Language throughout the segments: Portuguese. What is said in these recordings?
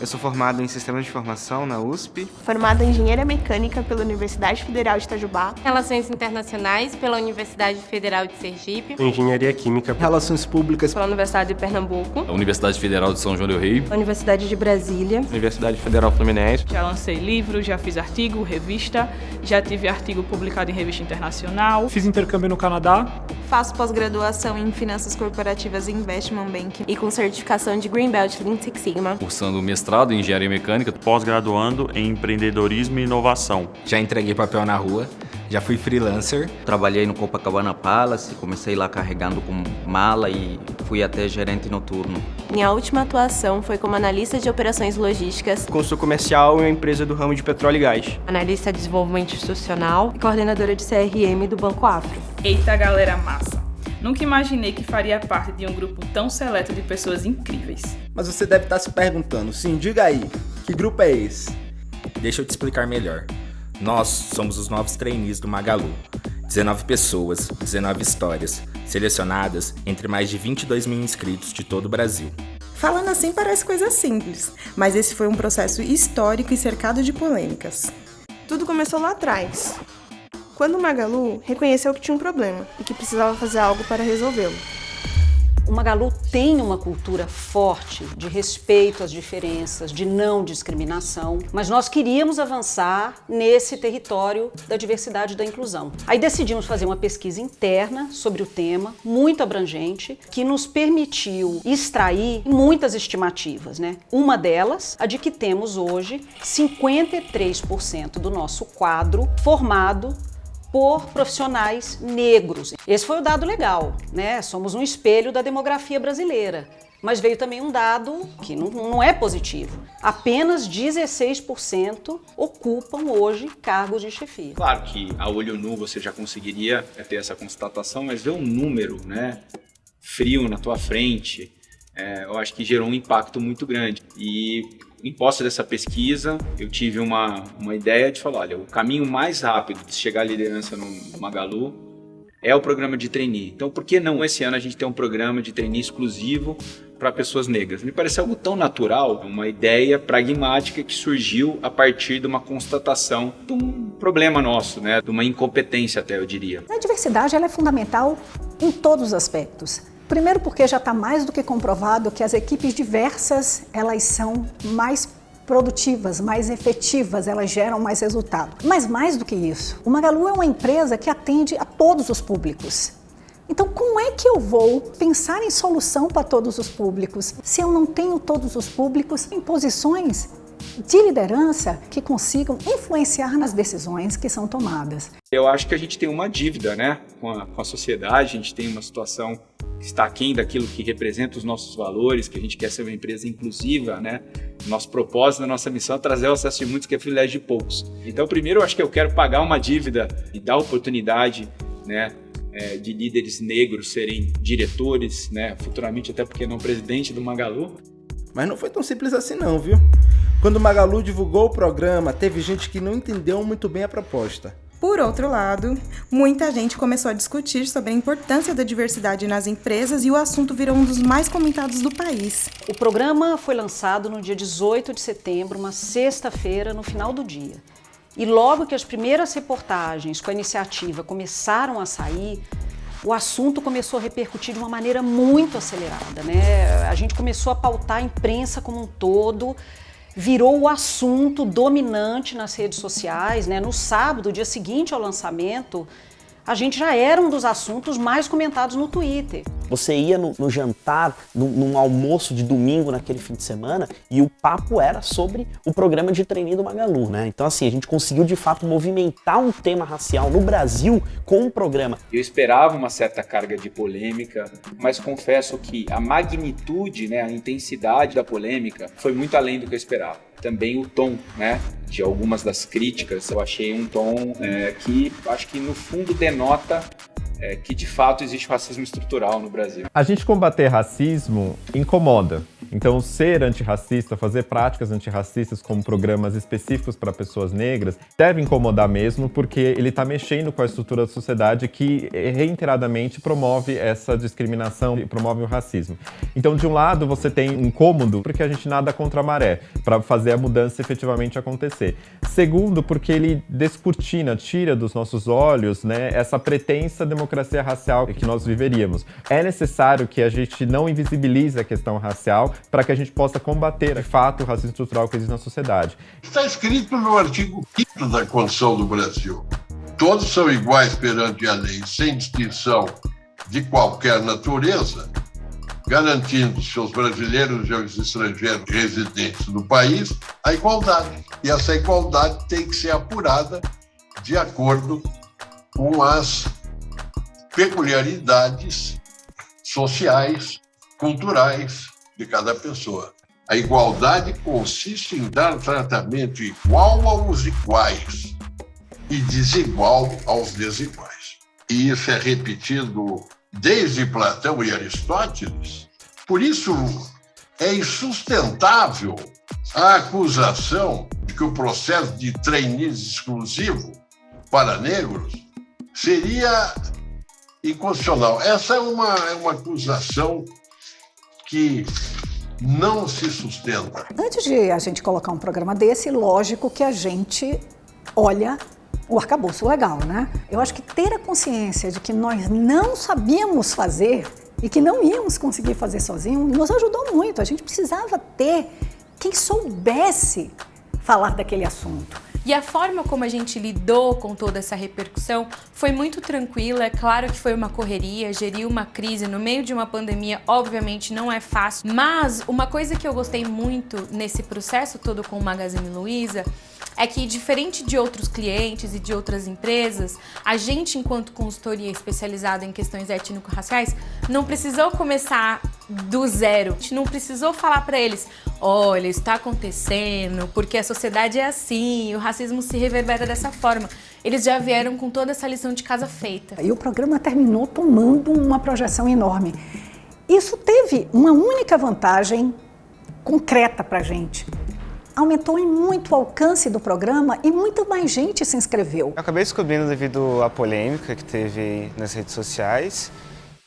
Eu sou formado em Sistemas de Informação na USP. Formado em Engenharia Mecânica pela Universidade Federal de Itajubá. Relações Internacionais pela Universidade Federal de Sergipe. Engenharia Química. Relações Públicas pela Universidade de Pernambuco. A Universidade Federal de São João del Rei. Universidade de Brasília. Universidade Federal Fluminense. Já lancei livro, já fiz artigo, revista, já tive artigo publicado em revista internacional. Fiz intercâmbio no Canadá. Faço pós-graduação em Finanças Corporativas e Investment Banking e com certificação de Greenbelt Lean Six Sigma. Cursando mestrado em Engenharia Mecânica. Pós-graduando em Empreendedorismo e Inovação. Já entreguei papel na rua, já fui freelancer. Trabalhei no Copacabana Palace, comecei lá carregando com mala e fui até gerente noturno. Minha última atuação foi como analista de operações logísticas. Consultor comercial em uma empresa do ramo de petróleo e gás. Analista de desenvolvimento institucional e coordenadora de CRM do Banco Afro. Eita galera massa! Nunca imaginei que faria parte de um grupo tão seleto de pessoas incríveis. Mas você deve estar se perguntando, sim, diga aí, que grupo é esse? Deixa eu te explicar melhor. Nós somos os novos trainees do Magalu. 19 pessoas, 19 histórias, selecionadas entre mais de 22 mil inscritos de todo o Brasil. Falando assim parece coisa simples, mas esse foi um processo histórico e cercado de polêmicas. Tudo começou lá atrás, quando o Magalu reconheceu que tinha um problema e que precisava fazer algo para resolvê-lo. O Magalu tem uma cultura forte de respeito às diferenças, de não discriminação, mas nós queríamos avançar nesse território da diversidade e da inclusão. Aí decidimos fazer uma pesquisa interna sobre o tema, muito abrangente, que nos permitiu extrair muitas estimativas. Né? Uma delas, a de que temos hoje 53% do nosso quadro formado por profissionais negros. Esse foi o dado legal, né? Somos um espelho da demografia brasileira. Mas veio também um dado que não, não é positivo. Apenas 16% ocupam hoje cargos de chefia. Claro que a olho nu você já conseguiria ter essa constatação, mas ver um número né, frio na tua frente, é, eu acho que gerou um impacto muito grande. E em posse dessa pesquisa, eu tive uma, uma ideia de falar, olha, o caminho mais rápido de chegar à liderança no Magalu é o programa de trainee. Então, por que não esse ano a gente ter um programa de trainee exclusivo para pessoas negras? Me parece algo tão natural, uma ideia pragmática que surgiu a partir de uma constatação de um problema nosso, né? de uma incompetência até, eu diria. A diversidade ela é fundamental em todos os aspectos. Primeiro porque já está mais do que comprovado que as equipes diversas, elas são mais produtivas, mais efetivas, elas geram mais resultado. Mas mais do que isso, o Magalu é uma empresa que atende a todos os públicos. Então, como é que eu vou pensar em solução para todos os públicos se eu não tenho todos os públicos em posições de liderança que consigam influenciar nas decisões que são tomadas? Eu acho que a gente tem uma dívida né, com, a, com a sociedade, a gente tem uma situação está aquém daquilo que representa os nossos valores, que a gente quer ser uma empresa inclusiva, né? Nosso propósito, nossa missão é trazer o acesso de muitos que é privilégio de poucos. Então, primeiro, eu acho que eu quero pagar uma dívida e dar oportunidade, né? É, de líderes negros serem diretores, né? Futuramente, até porque não presidente do Magalu. Mas não foi tão simples assim não, viu? Quando o Magalu divulgou o programa, teve gente que não entendeu muito bem a proposta. Por outro lado, muita gente começou a discutir sobre a importância da diversidade nas empresas e o assunto virou um dos mais comentados do país. O programa foi lançado no dia 18 de setembro, uma sexta-feira, no final do dia. E logo que as primeiras reportagens com a iniciativa começaram a sair, o assunto começou a repercutir de uma maneira muito acelerada. Né? A gente começou a pautar a imprensa como um todo, virou o assunto dominante nas redes sociais. Né? No sábado, dia seguinte ao lançamento, a gente já era um dos assuntos mais comentados no Twitter. Você ia no, no jantar, no, num almoço de domingo naquele fim de semana e o papo era sobre o programa de treininho do Magalu, né? Então assim, a gente conseguiu de fato movimentar um tema racial no Brasil com o programa. Eu esperava uma certa carga de polêmica, mas confesso que a magnitude, né, a intensidade da polêmica foi muito além do que eu esperava também o tom, né? De algumas das críticas, eu achei um tom é, que acho que no fundo denota é, que de fato existe racismo estrutural no Brasil. A gente combater racismo incomoda, Então, ser antirracista, fazer práticas antirracistas como programas específicos para pessoas negras, deve incomodar mesmo, porque ele está mexendo com a estrutura da sociedade que reiteradamente promove essa discriminação e promove o racismo. Então, de um lado, você tem incômodo, porque a gente nada contra a maré, para fazer a mudança efetivamente acontecer. Segundo, porque ele descortina, tira dos nossos olhos né, essa pretensa democracia racial que nós viveríamos. É necessário que a gente não invisibilize a questão racial para que a gente possa combater, de fato, o racismo estrutural que existe na sociedade. Está escrito no artigo 5 da Constituição do Brasil. Todos são iguais perante a lei, sem distinção de qualquer natureza, garantindo seus brasileiros e os estrangeiros residentes no país a igualdade. E essa igualdade tem que ser apurada de acordo com as peculiaridades sociais, culturais de cada pessoa. A igualdade consiste em dar tratamento igual aos iguais e desigual aos desiguais. E isso é repetido desde Platão e Aristóteles. Por isso, é insustentável a acusação de que o processo de trainees exclusivo para negros seria inconstitucional. Essa é uma, é uma acusação que não se sustenta. Antes de a gente colocar um programa desse, lógico que a gente olha o arcabouço legal, né? Eu acho que ter a consciência de que nós não sabíamos fazer e que não íamos conseguir fazer sozinho nos ajudou muito. A gente precisava ter quem soubesse falar daquele assunto. E a forma como a gente lidou com toda essa repercussão foi muito tranquila. É claro que foi uma correria, gerir uma crise no meio de uma pandemia, obviamente não é fácil. Mas uma coisa que eu gostei muito nesse processo todo com o Magazine Luiza é que, diferente de outros clientes e de outras empresas, a gente, enquanto consultoria especializada em questões étnico-raciais, não precisou começar do zero. A gente não precisou falar para eles, olha, está acontecendo, porque a sociedade é assim, o racismo se reverbera dessa forma. Eles já vieram com toda essa lição de casa feita. E o programa terminou tomando uma projeção enorme. Isso teve uma única vantagem concreta para a gente aumentou em muito o alcance do programa e muita mais gente se inscreveu. Eu acabei descobrindo devido à polêmica que teve nas redes sociais.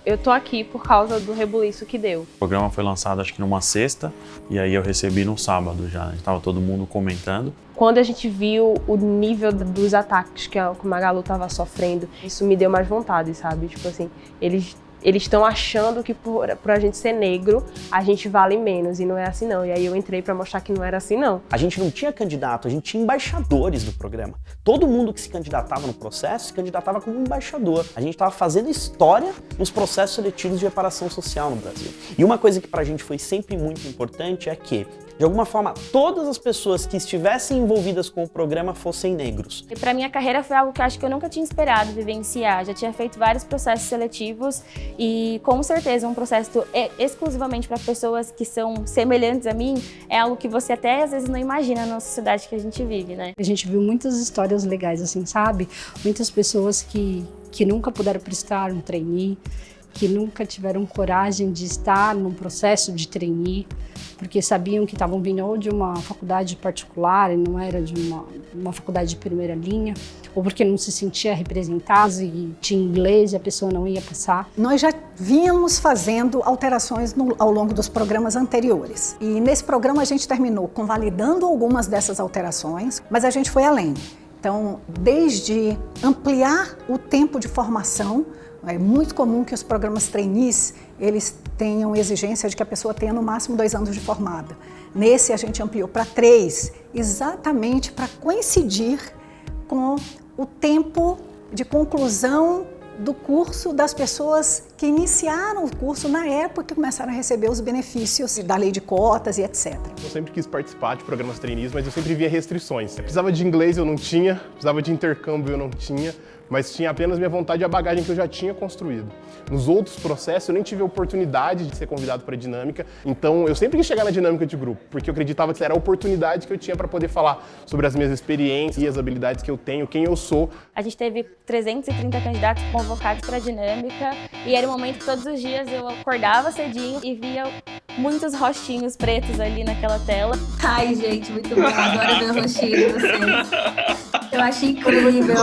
Eu tô aqui por causa do rebuliço que deu. O programa foi lançado acho que numa sexta e aí eu recebi no sábado já. Estava todo mundo comentando. Quando a gente viu o nível dos ataques que o Magalu estava sofrendo, isso me deu mais vontade, sabe? Tipo assim, eles eles estão achando que por, por, a gente ser negro, a gente vale menos, e não é assim não. E aí eu entrei para mostrar que não era assim não. A gente não tinha candidato, a gente tinha embaixadores do programa. Todo mundo que se candidatava no processo se candidatava como embaixador. A gente estava fazendo história nos processos seletivos de reparação social no Brasil. E uma coisa que para a gente foi sempre muito importante é que de alguma forma, todas as pessoas que estivessem envolvidas com o programa fossem negros. E para minha carreira foi algo que eu acho que eu nunca tinha esperado vivenciar. Já tinha feito vários processos seletivos e com certeza um processo exclusivamente para pessoas que são semelhantes a mim é algo que você até às vezes não imagina na sociedade que a gente vive, né? A gente viu muitas histórias legais assim, sabe? Muitas pessoas que, que nunca puderam prestar um trainee, que nunca tiveram coragem de estar num processo de trainee, porque sabiam que estavam vindo ou de uma faculdade particular e não era de uma, uma faculdade de primeira linha, ou porque não se sentia representado e tinha inglês e a pessoa não ia passar. Nós já vínhamos fazendo alterações no, ao longo dos programas anteriores. E nesse programa a gente terminou convalidando algumas dessas alterações, mas a gente foi além. Então, desde ampliar o tempo de formação, é muito comum que os programas trainees, eles tenham exigência de que a pessoa tenha no máximo dois anos de formada. Nesse a gente ampliou para três, exatamente para coincidir com o tempo de conclusão do curso das pessoas que iniciaram o curso na época que começaram a receber os benefícios da lei de cotas e etc. Eu sempre quis participar de programas trainees, mas eu sempre via restrições. Eu precisava de inglês, eu não tinha, precisava de intercâmbio, eu não tinha mas tinha apenas minha vontade e a bagagem que eu já tinha construído. Nos outros processos eu nem tive a oportunidade de ser convidado para a dinâmica, então eu sempre quis chegar na dinâmica de grupo, porque eu acreditava que era a oportunidade que eu tinha para poder falar sobre as minhas experiências e as habilidades que eu tenho, quem eu sou. A gente teve 330 candidatos convocados para a dinâmica e era um momento que todos os dias eu acordava cedinho e via muitos rostinhos pretos ali naquela tela. Ai, gente, muito bom. Adoro ver o rostinho de vocês. Eu acho incrível.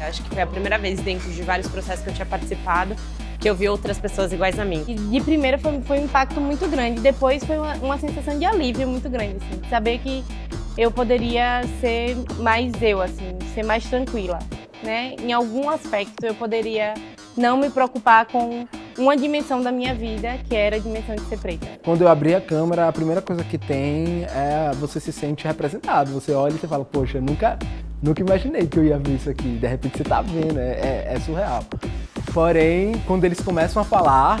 Eu acho que foi a primeira vez dentro de vários processos que eu tinha participado que eu vi outras pessoas iguais a mim. E de primeira foi, foi um impacto muito grande, depois foi uma, uma sensação de alívio muito grande, assim, saber que eu poderia ser mais eu, assim, ser mais tranquila, né? Em algum aspecto eu poderia não me preocupar com uma dimensão da minha vida, que era a dimensão de ser preta. Quando eu abri a câmera, a primeira coisa que tem é você se sente representado. Você olha e você fala, poxa, nunca, nunca imaginei que eu ia ver isso aqui. De repente você tá vendo, é, é, é surreal. Porém, quando eles começam a falar,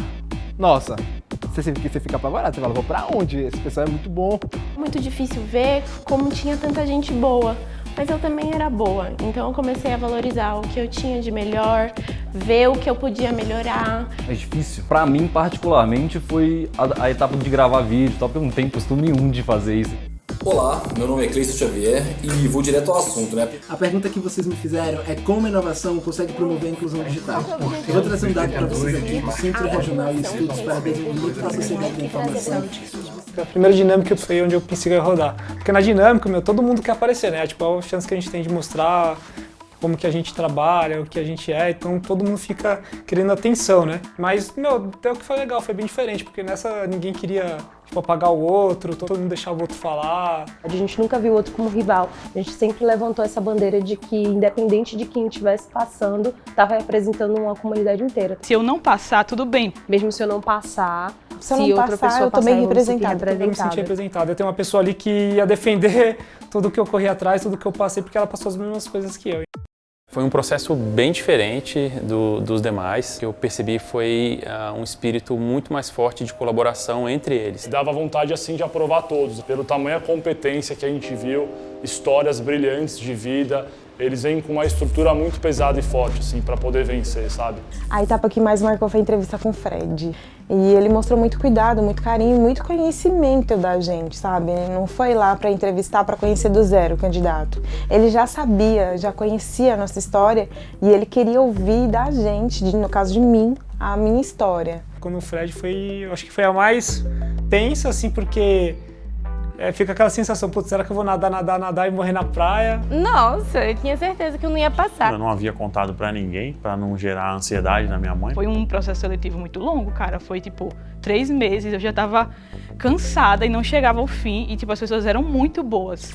nossa, você, você fica apavorado, você fala, vou pra onde? Esse pessoal é muito bom. Muito difícil ver como tinha tanta gente boa, mas eu também era boa. Então eu comecei a valorizar o que eu tinha de melhor, ver o que eu podia melhorar. É difícil. Pra mim, particularmente, foi a, a etapa de gravar vídeo, tal, porque eu não tenho costume nenhum de fazer isso. Olá, meu nome é Cleiton Xavier e vou direto ao assunto, né? A pergunta que vocês me fizeram é como a inovação consegue promover a inclusão digital. Eu vou trazer um dado para vocês aqui do Centro Regional de Estudos para Desenvolvimento da Sociedade da Informação. A primeira dinâmica foi onde eu pensei rodar. Porque na dinâmica, meu, todo mundo quer aparecer, né? Tipo, a chance que a gente tem de mostrar como que a gente trabalha, o que a gente é, então todo mundo fica querendo atenção, né? Mas, meu, até o que foi legal, foi bem diferente, porque nessa ninguém queria, tipo, apagar o outro, todo mundo deixava o outro falar. A gente nunca viu o outro como rival, a gente sempre levantou essa bandeira de que, independente de quem estivesse passando, estava representando uma comunidade inteira. Se eu não passar, tudo bem. Mesmo se eu não passar, se, eu não outra passar, pessoa eu também representada. Eu me senti representada. Eu tenho uma pessoa ali que ia defender tudo que eu corri atrás, tudo que eu passei, porque ela passou as mesmas coisas que eu. Foi um processo bem diferente do, dos demais. O que eu percebi foi uh, um espírito muito mais forte de colaboração entre eles. Dava vontade assim de aprovar todos, pelo tamanho da competência que a gente viu, histórias brilhantes de vida, eles vêm com uma estrutura muito pesada e forte, assim, para poder vencer, sabe? A etapa que mais marcou foi a entrevista com o Fred. E ele mostrou muito cuidado, muito carinho, muito conhecimento da gente, sabe? Ele não foi lá para entrevistar para conhecer do zero o candidato. Ele já sabia, já conhecia a nossa história e ele queria ouvir da gente, no caso de mim, a minha história. Quando o Fred foi, eu acho que foi a mais tensa, assim, porque é, fica aquela sensação, putz, será que eu vou nadar, nadar, nadar e morrer na praia? Nossa, eu tinha certeza que eu não ia passar. Eu não havia contado para ninguém, para não gerar ansiedade na minha mãe. Foi um processo seletivo muito longo, cara. Foi tipo três meses, eu já tava cansada e não chegava ao fim. E tipo, as pessoas eram muito boas.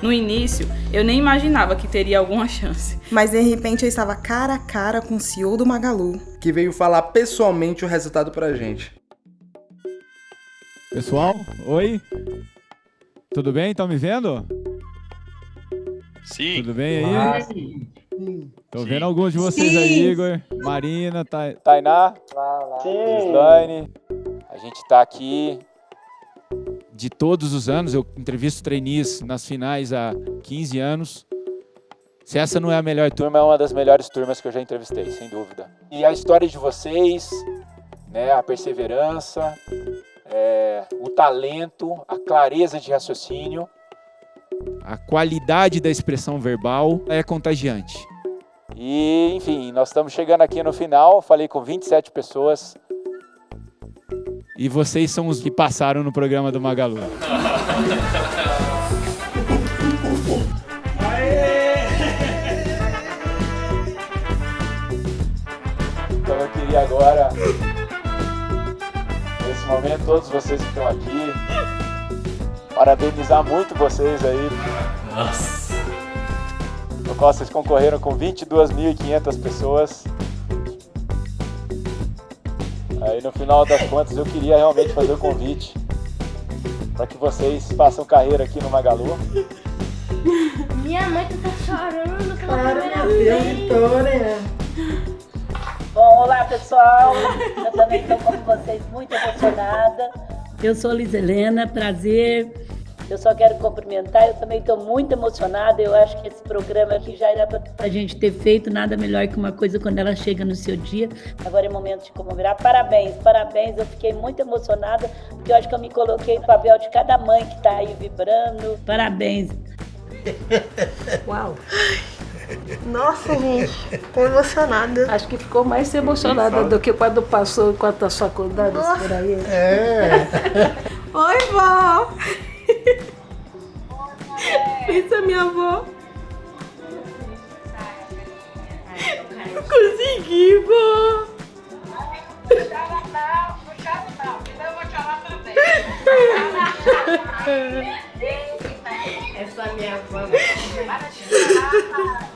No início, eu nem imaginava que teria alguma chance. Mas de repente eu estava cara a cara com o CEO do Magalu. Que veio falar pessoalmente o resultado pra gente. Pessoal, oi? Tudo bem? Estão me vendo? Sim. Tudo bem aí? Ah, sim. Tô vendo alguns de vocês sim. aí, Igor, Marina, Ta... Tainá, Slane. A gente tá aqui de todos os anos, eu entrevisto trainees nas finais há 15 anos. Se essa não é a melhor turma, é uma das melhores turmas que eu já entrevistei, sem dúvida. E a história de vocês, né, a perseverança, é, o talento, a clareza de raciocínio. A qualidade da expressão verbal é contagiante. E, enfim, nós estamos chegando aqui no final, falei com 27 pessoas, e vocês são os que passaram no programa do Magalu. Então eu queria agora, nesse momento, todos vocês que estão aqui, parabenizar muito vocês aí. Nossa! No qual vocês concorreram com 22.500 pessoas. Aí no final das contas eu queria realmente fazer o convite para que vocês façam carreira aqui no Magalu. Minha mãe tá chorando pela Para primeira vez. Vitória. Bom, olá pessoal, eu também estou como vocês muito emocionada. Eu sou Liz Helena, prazer. Eu só quero cumprimentar, eu também estou muito emocionada. Eu acho que esse programa aqui já era para a gente ter feito nada melhor que uma coisa quando ela chega no seu dia. Agora é momento de comemorar. Parabéns, parabéns. Eu fiquei muito emocionada, porque eu acho que eu me coloquei no papel de cada mãe que está aí vibrando. Parabéns. Uau! Nossa, gente, tô emocionada. Acho que ficou mais emocionada do que quando passou enquanto as faculdades por aí. É. Oi, vó. Isso é minha avó. Consegui, vó. Essa minha avó.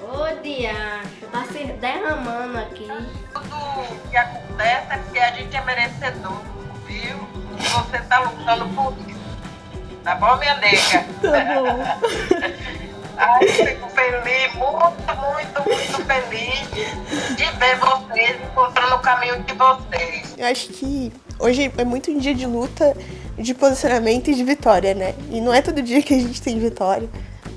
Ô, diacho, tá se derramando aqui. Tudo que acontece é porque a gente é merecedor, viu? E você tá lutando por isso. Tá bom, minha nega? Tá bom. Ai, fico feliz, muito, muito, muito feliz de ver vocês encontrando o caminho de vocês. Eu acho que hoje é muito um dia de luta, de posicionamento e de vitória, né? E não é todo dia que a gente tem vitória,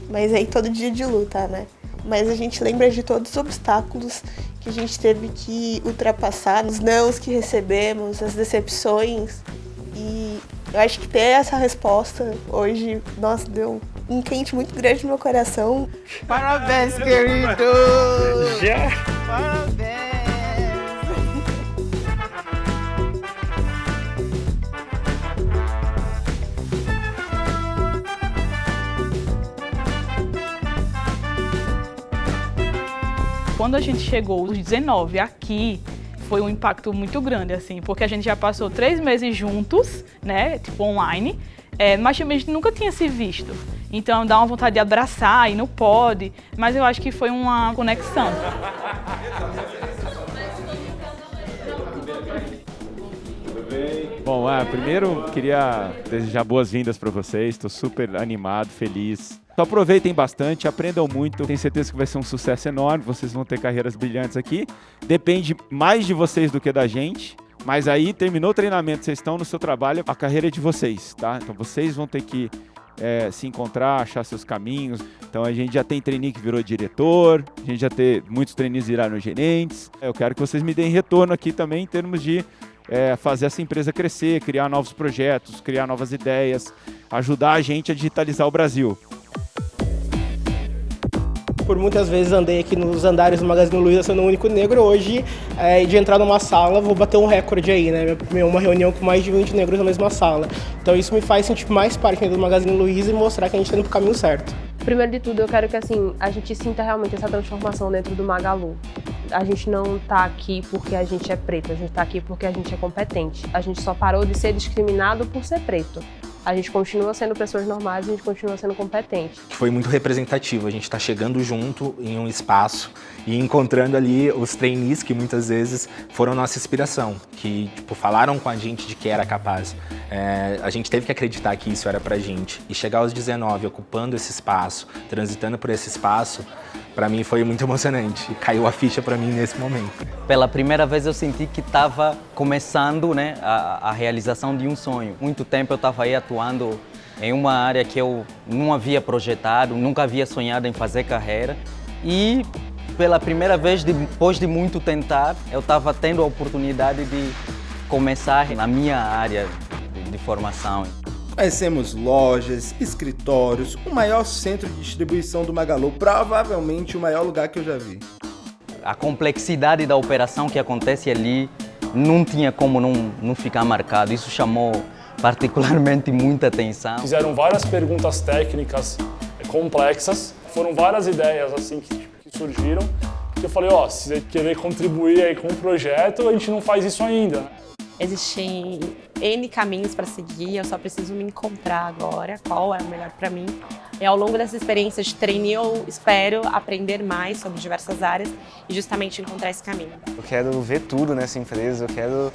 mas é todo dia de luta, né? Mas a gente lembra de todos os obstáculos que a gente teve que ultrapassar, os nãos que recebemos, as decepções. E eu acho que ter essa resposta hoje, nossa, deu um quente muito grande no meu coração. Parabéns, querido! Já? Parabéns! Quando a gente chegou os 19 aqui, foi um impacto muito grande, assim, porque a gente já passou três meses juntos, né, tipo online, é, mas também a gente nunca tinha se visto. Então dá uma vontade de abraçar e não pode, mas eu acho que foi uma conexão. Bom, ah, primeiro queria desejar boas-vindas para vocês. Estou super animado, feliz. Então aproveitem bastante, aprendam muito. Tenho certeza que vai ser um sucesso enorme. Vocês vão ter carreiras brilhantes aqui. Depende mais de vocês do que da gente. Mas aí terminou o treinamento, vocês estão no seu trabalho, a carreira é de vocês, tá? Então vocês vão ter que é, se encontrar, achar seus caminhos. Então a gente já tem trainee que virou diretor, a gente já tem muitos trainees viraram gerentes. Eu quero que vocês me deem retorno aqui também em termos de é, fazer essa empresa crescer, criar novos projetos, criar novas ideias, ajudar a gente a digitalizar o Brasil. Por muitas vezes andei aqui nos andares do Magazine Luiza sendo o único negro. Hoje, é, de entrar numa sala, vou bater um recorde aí, né? Uma reunião com mais de 20 negros na mesma sala. Então isso me faz sentir mais parte do Magazine Luiza e mostrar que a gente está indo pro caminho certo. Primeiro de tudo, eu quero que assim a gente sinta realmente essa transformação dentro do Magalu. A gente não tá aqui porque a gente é preto, a gente tá aqui porque a gente é competente. A gente só parou de ser discriminado por ser preto. A gente continua sendo pessoas normais, a gente continua sendo competente. Foi muito representativo, a gente está chegando junto em um espaço e encontrando ali os trainees que muitas vezes foram nossa inspiração, que tipo, falaram com a gente de que era capaz. É, a gente teve que acreditar que isso era pra gente. E chegar aos 19, ocupando esse espaço, transitando por esse espaço, para mim foi muito emocionante. Caiu a ficha para mim nesse momento. Pela primeira vez eu senti que estava começando né, a, a, realização de um sonho. Muito tempo eu estava aí atuando em uma área que eu não havia projetado, nunca havia sonhado em fazer carreira. E pela primeira vez, depois de muito tentar, eu estava tendo a oportunidade de começar na minha área de, de formação. Conhecemos lojas, escritórios, o maior centro de distribuição do Magalu, provavelmente o maior lugar que eu já vi. A complexidade da operação que acontece ali não tinha como não, não ficar marcado. Isso chamou particularmente muita atenção. Fizeram várias perguntas técnicas complexas, foram várias ideias assim que, que surgiram. Que eu falei, ó, oh, se você querer contribuir aí com o projeto, a gente não faz isso ainda. Existem N caminhos para seguir, eu só preciso me encontrar agora, qual é o melhor para mim. E ao longo dessa experiência de trainee, eu espero aprender mais sobre diversas áreas e justamente encontrar esse caminho. Eu quero ver tudo nessa empresa, eu quero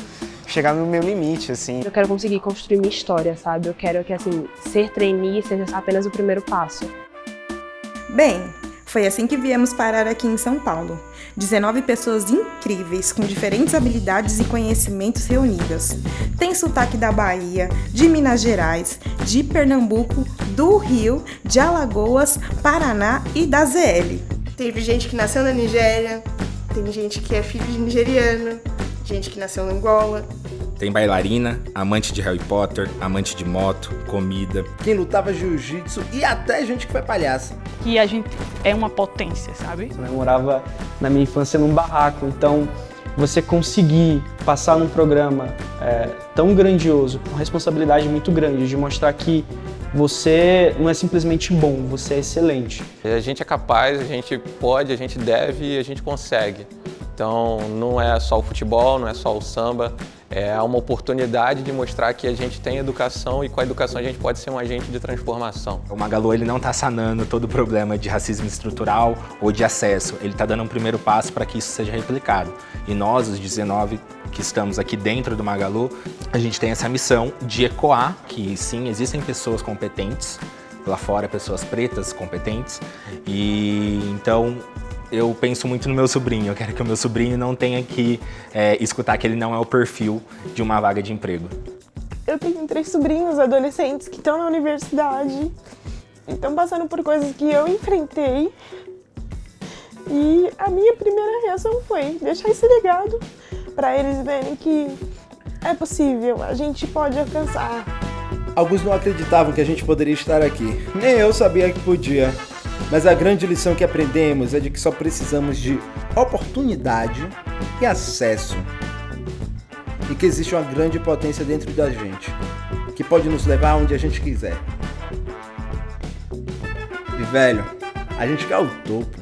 chegar no meu limite, assim. Eu quero conseguir construir minha história, sabe? Eu quero que, assim, ser trainee seja apenas o primeiro passo. Bem, foi assim que viemos parar aqui em São Paulo. 19 pessoas incríveis, com diferentes habilidades e conhecimentos reunidas. Tem sotaque da Bahia, de Minas Gerais, de Pernambuco, do Rio, de Alagoas, Paraná e da ZL. Teve gente que nasceu na Nigéria, tem gente que é filho de nigeriano, gente que nasceu na Angola, tem bailarina, amante de Harry Potter, amante de moto, comida. Quem lutava jiu-jitsu e até gente que foi palhaça. Que a gente é uma potência, sabe? Eu morava na minha infância num barraco, então você conseguir passar num programa é, tão grandioso, com responsabilidade muito grande, de mostrar que você não é simplesmente bom, você é excelente. A gente é capaz, a gente pode, a gente deve e a gente consegue. Então não é só o futebol, não é só o samba, é uma oportunidade de mostrar que a gente tem educação e com a educação a gente pode ser um agente de transformação. O Magalu ele não está sanando todo o problema de racismo estrutural ou de acesso, ele está dando um primeiro passo para que isso seja replicado. E nós, os 19 que estamos aqui dentro do Magalu, a gente tem essa missão de ecoar que sim, existem pessoas competentes, lá fora pessoas pretas competentes, e então eu penso muito no meu sobrinho. Eu quero que o meu sobrinho não tenha que é, escutar que ele não é o perfil de uma vaga de emprego. Eu tenho três sobrinhos adolescentes que estão na universidade e estão passando por coisas que eu enfrentei. E a minha primeira reação foi deixar esse legado para eles verem que é possível, a gente pode alcançar. Alguns não acreditavam que a gente poderia estar aqui. Nem eu sabia que podia. Mas a grande lição que aprendemos é de que só precisamos de oportunidade e acesso. E que existe uma grande potência dentro da gente, que pode nos levar onde a gente quiser. E velho, a gente quer o topo.